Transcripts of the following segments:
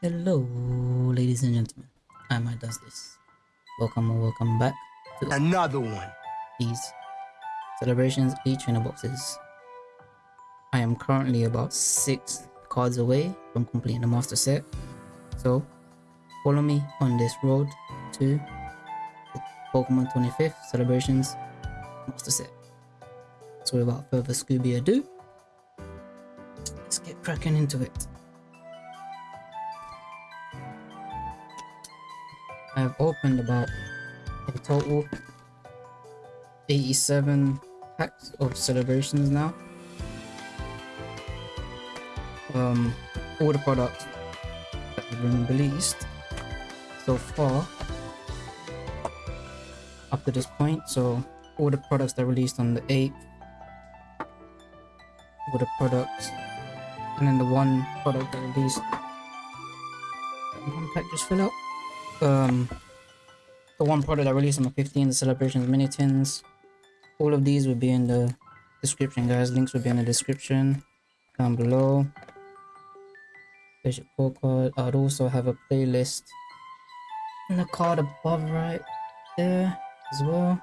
Hello, ladies and gentlemen. I might does this. Welcome or welcome back to Another one. these celebrations each trainer boxes. I am currently about six cards away from completing the master set. So follow me on this road to the Pokemon 25th celebrations master set. So without further Scooby ado, let's get cracking into it. Opened about a total 87 packs of celebrations now. Um, all the products that have been released so far up to this point. So all the products that released on the 8th, all the products, and then the one product that released. One pack just fill out. Um, the one product I released on the 15th, the celebrations mini tins. All of these will be in the description, guys. Links will be in the description down below. Your core card. I'd also have a playlist in the card above right there as well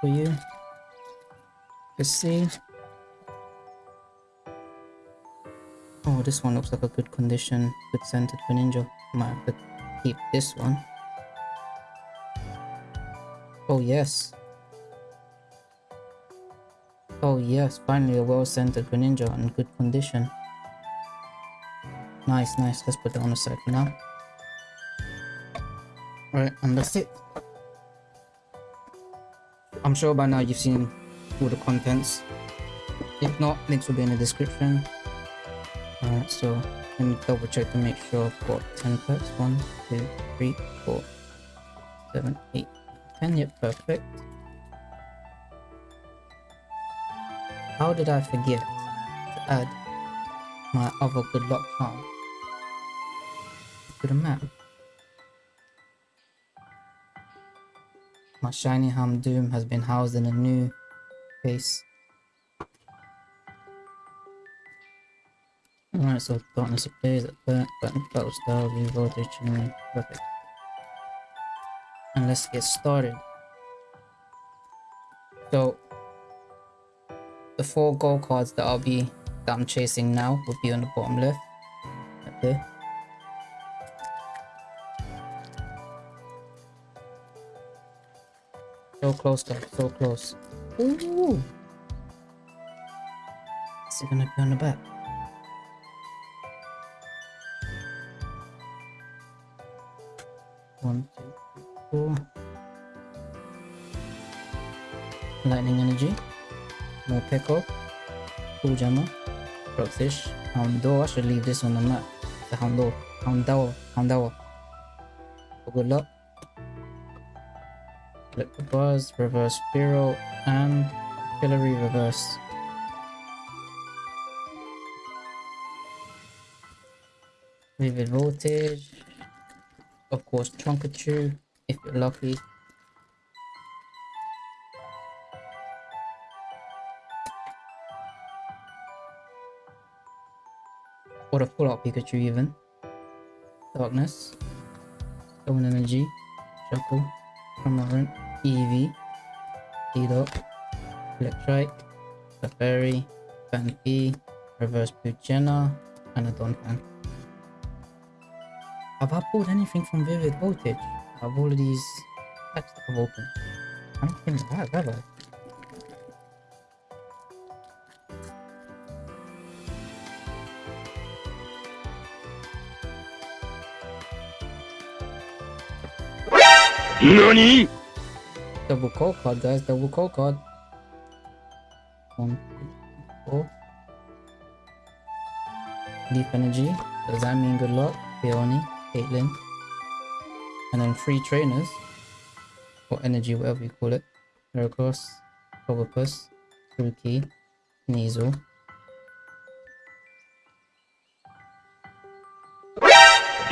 for you to see. Oh, this one looks like a good condition, good scented Greninja. Might have to keep this one. Oh yes. Oh yes, finally a well-centered Greninja in good condition. Nice, nice. Let's put that on the side for now. Alright, and that's it. I'm sure by now you've seen all the contents. If not, links will be in the description. Alright, so let me double check to make sure I've got 10 packs. 1, 2, 3, 4, 7, 8, 10. Yep, perfect. How did I forget to add my other good luck charm to the map? My shiny Houndoom has been housed in a new case. Alright, so darkness appears at that, button battle style, Vivid Voltage, and perfect. Let's get started. So, the four gold cards that I'll be that I'm chasing now will be on the bottom left. There. So close guys, so close. Ooh! Is it gonna be on the back? Pickle, Jammer, Rockfish, Houndour. I should leave this on the map. The Houndour, Houndour, Houndour. Good luck. Liquid Buzz, Reverse Spiro, and Hillary Reverse. Vivid Voltage. Of course, Trunkachu, if you're lucky. Or a full out Pikachu even. Darkness, Stone Energy, Shuckle, Cramorant, Eevee, Seedot, Electrike, Safari, Banky, Reverse Pugena, and a Donphan. Have I pulled anything from Vivid Voltage? Of all of these packs that I've opened? I don't think I have, have I? NANI? Double call card, guys. Double call card. One, two, four. Leaf energy. Does that mean good luck? Peony, Caitlyn. And then three trainers. Or energy, whatever you call it. Heracross, Clobbopus, Grookey, Sneasel.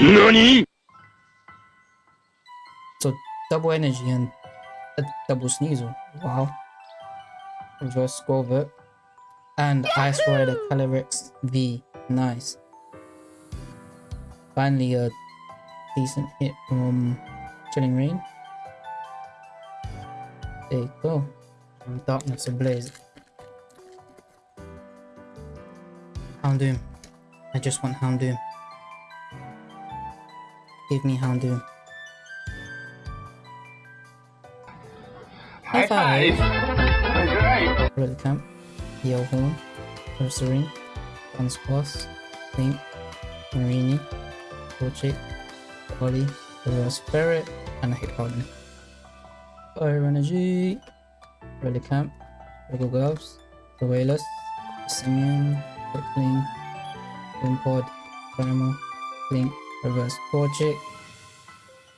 NANI? Double energy and a double Sneasel. Wow. Reverse Scorvert. And Ice Rider Calyrex V. Nice. Finally, a decent hit from Chilling Reign. There you go. Darkness Ablaze. Houndoom. I just want Houndoom. Give me Houndoom. Red Camp, Yell Horn, Ursaring, Guns Boss, Link, Marini, Torchic, Ollie, Reverse Spirit, and Hit Harden. Fire Energy, Relic-Camp, Rego Gloves, The Wailers, Simeon, Quickling, Wimpod, Primal, Link, Reverse Torchic,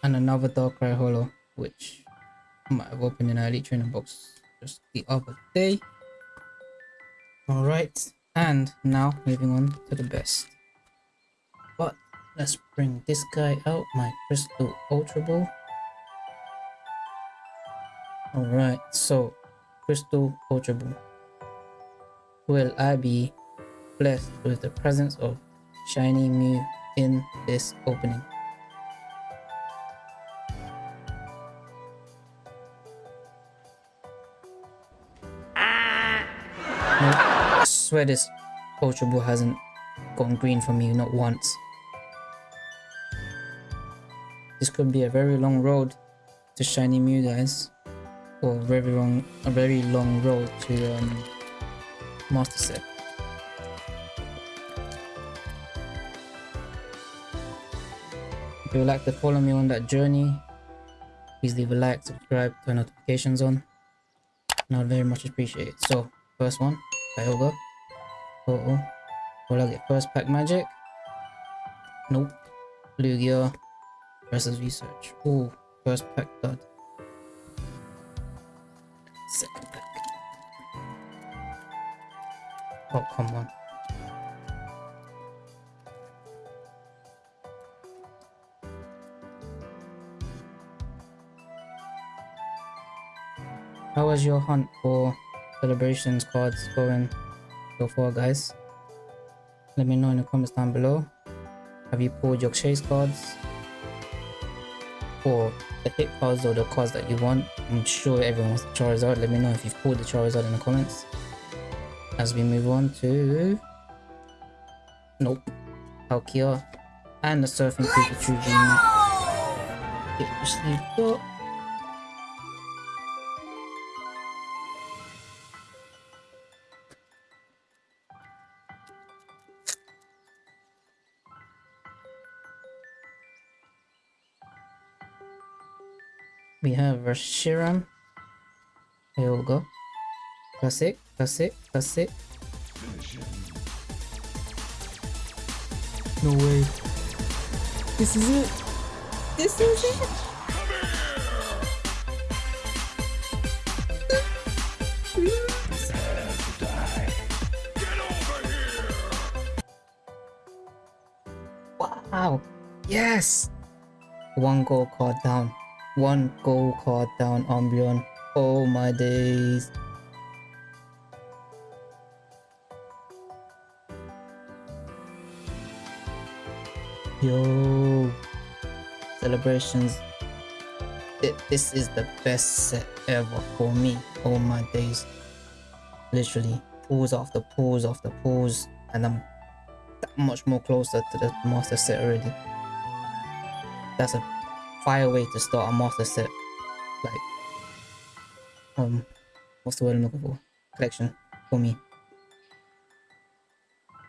and another Darkrai Hollow, which I might have opened an Elite Trainer box just the other day. Alright, and now moving on to the best. But let's bring this guy out, my Crystal Ultra Ball. Alright, so Crystal Ultra Ball. Will I be blessed with the presence of Shiny Mew in this opening? Swear this Ultra Ball hasn't gone green for me, not once. This could be a very long road to Shiny Mew, guys. Or very long, a very long road to um, Master Set. If you would like to follow me on that journey, please leave a like, subscribe, turn notifications on. And I'd very much appreciate it. So, first one, Kyogre. Oh. Will I get first pack magic? Nope. Lugia versus research. Ooh, first pack dud. Second pack. Oh, come on. How was your hunt for celebrations cards going so far, guys? Let me know in the comments down below. Have you pulled your chase cards? Or the hit cards or the cards that you want? I'm sure everyone wants the Charizard. Let me know if you've pulled the Charizard in the comments. As we move on to... Nope. Palkia. And the Surfing Pikachu Jr. We have Reshiram. Here we go. Classic, classic, classic. No way. This is it. This is it. Wow. Yes. One goal card down. One gold card down, Umbreon. Oh my days. Yo. Celebrations. This is the best set ever for me. Oh my days. Literally. Pulls after pulls after pulls. And I'm that much more closer to the master set already. That's a fire way to start a master set. Like, um, what's the word I'm looking for? Collection for me.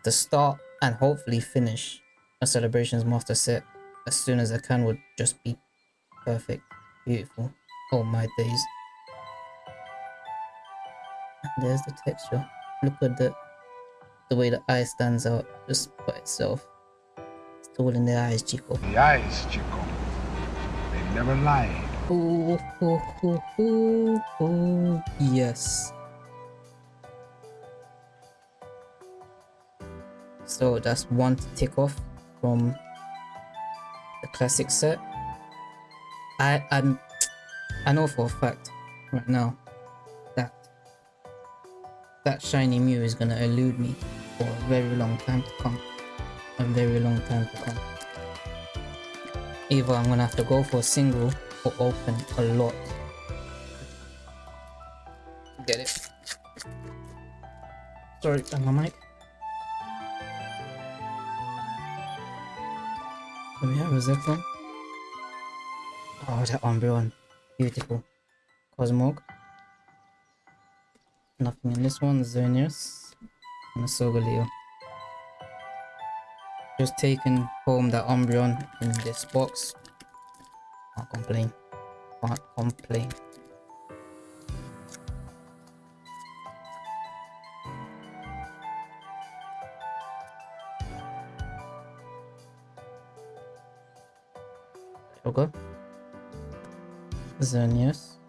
To start and hopefully finish a celebrations master set as soon as I can would just be perfect, beautiful. Oh my days. And there's the texture. Look at the the way the eye stands out just by itself. It's all in the eyes, Chico. The eyes, Chico. Never lie. Ooh, ooh, ooh, ooh, ooh, yes. So that's one to take off from the classic set. I I'm I know for a fact right now that that shiny Mew is gonna elude me for a very long time to come. A very long time to come. Either I'm gonna have to go for a single or open a lot. Get it. Sorry, on my mic. Do we have a Zekrom? Oh, that Umbreon. Beautiful. Cosmog. Nothing in this one. Xerneas. And a Solgaleo. Just taking home that Umbreon in this box. Can't complain. Can't complain. Yoga. Xerneas.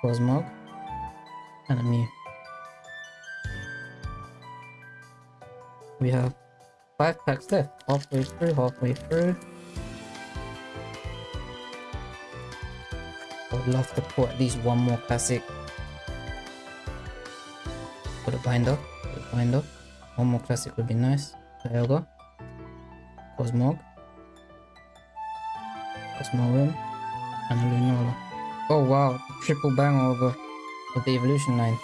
Cosmog. And a Mew. We have five packs left. Halfway through, halfway through. I would love to put at least one more classic. For the binder. For the binder. One more classic would be nice. Kyogre. Cosmog. Cosmoem. And a Lunala. Oh wow, triple bang over of the evolution line.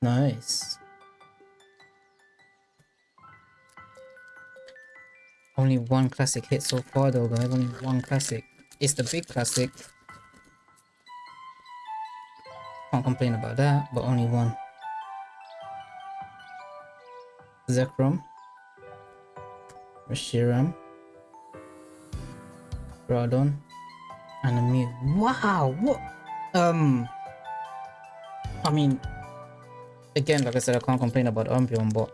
Nice. Only one classic hit so far though guys, only one classic. It's the big classic. Can't complain about that, but only one. Zekrom. Reshiram. Radon. And a Mew. Wow, what? Um, I mean, again, like I said, I can't complain about Umbreon, but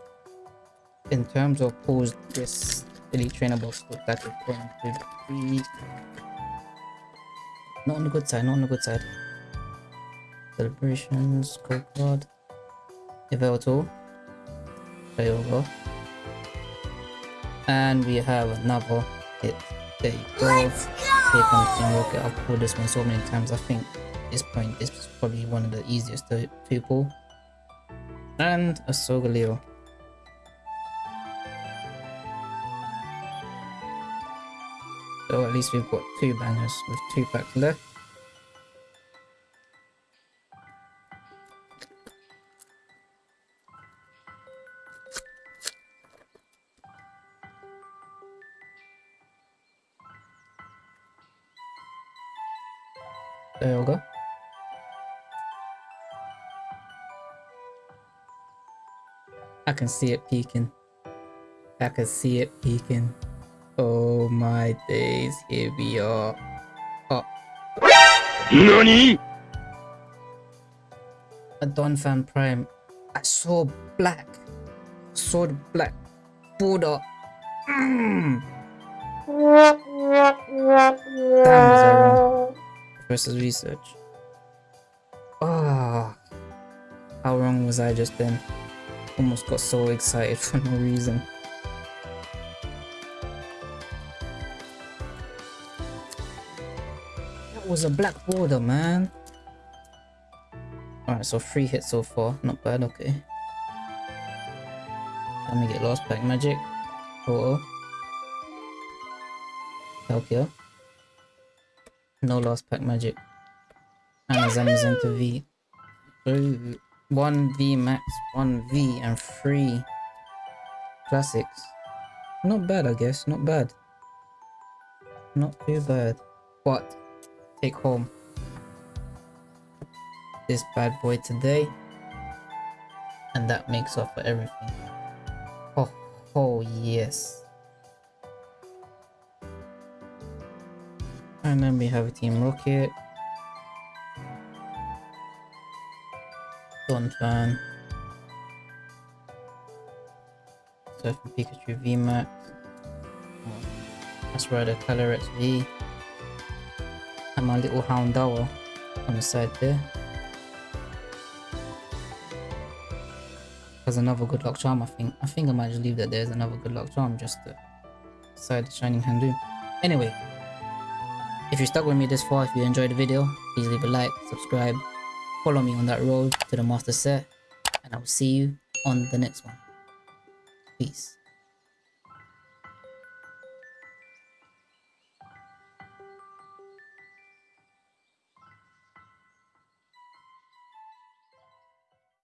in terms of pulls, this Elite Trainer box look that is going to be not on the good side, not on the good side. Celebrations, Gold Card, Yveltal, Kyogre, and we have another hit. There you go. Here comes Team Rocket. I've pulled this one so many times. I think at this point this is probably one of the easiest to, pull. And a Solgaleo. So at least we've got two bangers with two packs left. There we go. I can see it peeking. I can see it peeking. Oh my days, here we are. Oh, NANI? a Donphan Prime. I saw black. Saw the black border. Mm. Damn, was I wrong? Versus research. Ah, how wrong was I just then? Almost got so excited for no reason. Was a black border, man. Alright, so three hits so far. Not bad, okay. Let me get Lost Pack Magic. Oh. Palkia. No Lost Pack Magic. And Zamazenta V. Ooh. 1 V max, 1 V, and 3 classics. Not bad, I guess. Not bad. Not too bad. But, take home this bad boy today. And that makes up for everything. Oh, oh yes. And then we have a Team Rocket. Donphan. Surfing Pikachu VMAX. That's right, a Calyrex V. And my little Houndour on the side there. There's another good luck charm, I think. I think I might just leave that there's another good luck charm just to side the Shining Handu. Anyway, if you stuck with me this far, if you enjoyed the video, please leave a like, subscribe, follow me on that road to the master set, and I will see you on the next one. Peace.